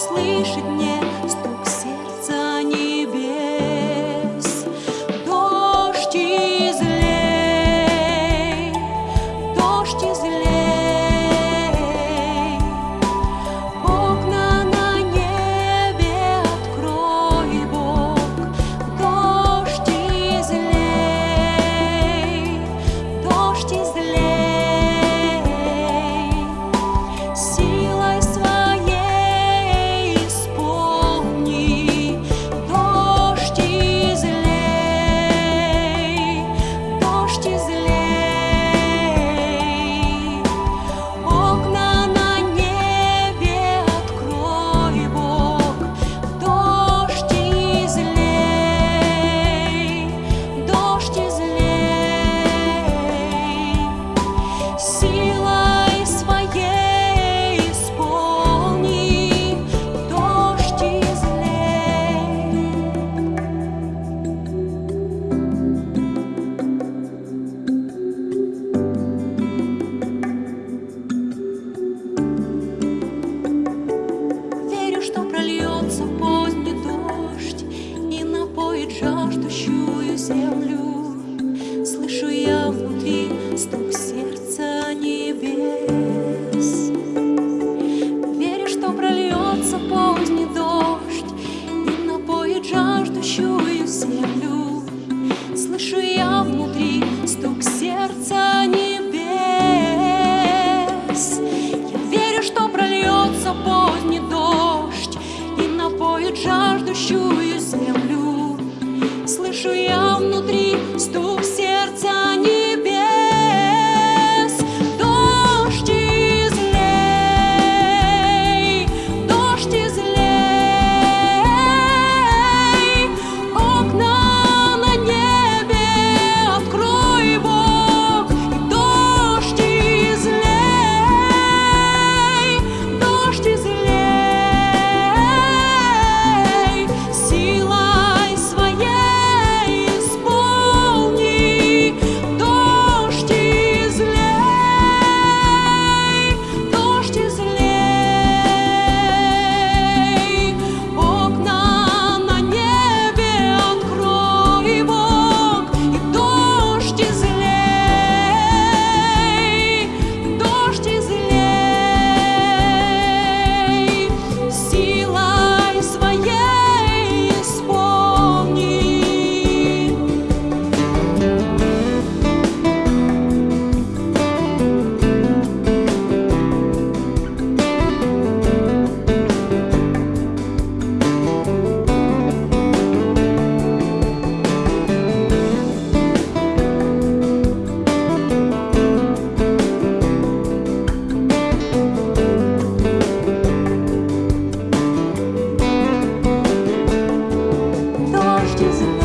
услышит нет. жаждущую землю. Слышу я внутри стук сердца небес. Верю, что прольется поздний дождь и напоит жаждущую землю. Слышу я внутри стук сердца небес. Я верю, что прольется поздний дождь и напоит жаждущую 说要 Justice.